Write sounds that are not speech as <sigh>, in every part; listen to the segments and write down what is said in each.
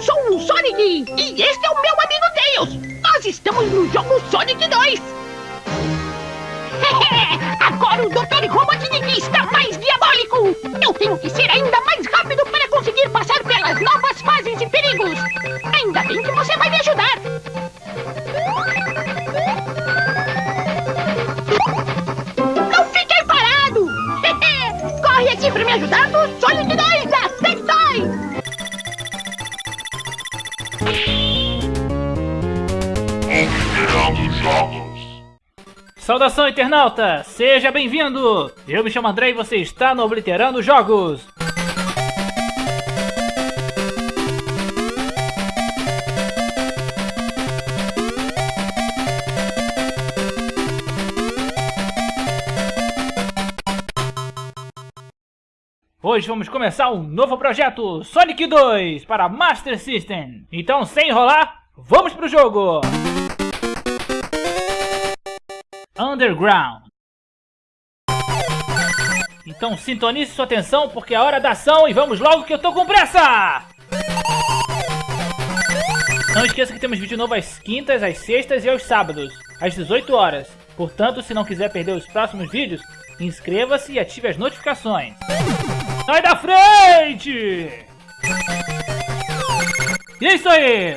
sou o Sonic e este é o meu amigo Tails. Nós estamos no jogo Sonic 2. <laughs> Agora o Dr. Robotnik está mais diabólico. Eu tenho que ser ainda mais rápido Saudação, internauta! Seja bem-vindo! Eu me chamo André e você está no Obliterando Jogos! Hoje vamos começar um novo projeto Sonic 2 para Master System. Então, sem enrolar, vamos pro jogo! Underground. Então sintonize sua atenção porque é hora da ação e vamos logo que eu tô com pressa! Não esqueça que temos vídeo novo às quintas, às sextas e aos sábados, às 18 horas. Portanto, se não quiser perder os próximos vídeos, inscreva-se e ative as notificações. Sai da frente! Isso aí!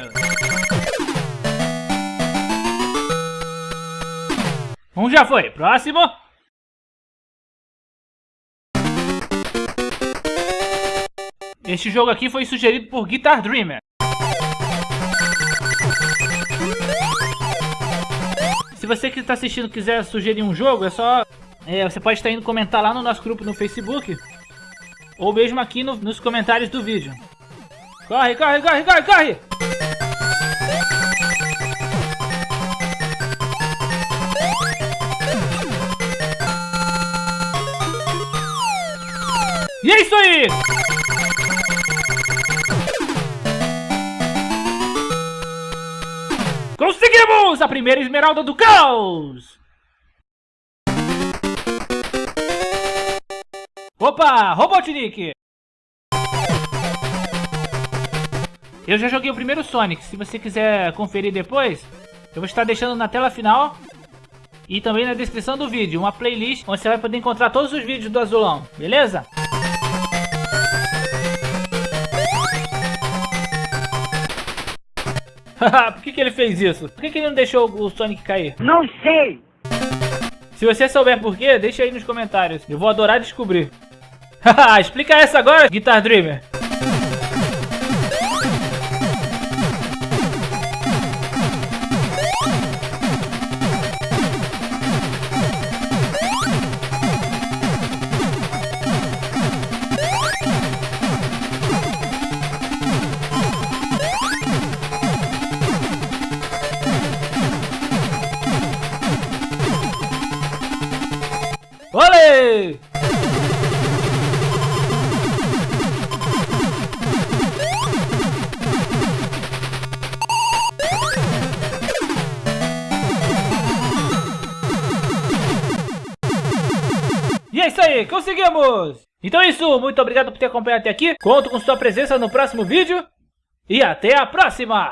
Um já foi. Próximo. Este jogo aqui foi sugerido por Guitar Dreamer. Se você que está assistindo quiser sugerir um jogo, é só... É, você pode estar indo comentar lá no nosso grupo no Facebook. Ou mesmo aqui no, nos comentários do vídeo. Corre, corre, corre, corre, corre! E é isso aí! Conseguimos a primeira esmeralda do caos! Opa, Robotnik! Eu já joguei o primeiro Sonic, se você quiser conferir depois, eu vou estar deixando na tela final e também na descrição do vídeo uma playlist onde você vai poder encontrar todos os vídeos do Azulão, beleza? <laughs> Por que, que ele fez isso? Por que, que ele não deixou o Sonic cair? Não sei. Se você souber por quê, deixa aí nos comentários. Eu vou adorar descobrir. <laughs> Explica essa agora, Guitar Dreamer. Olê! E é isso aí, conseguimos! Então é isso, muito obrigado por ter acompanhado até aqui. Conto com sua presença no próximo vídeo. E até a próxima!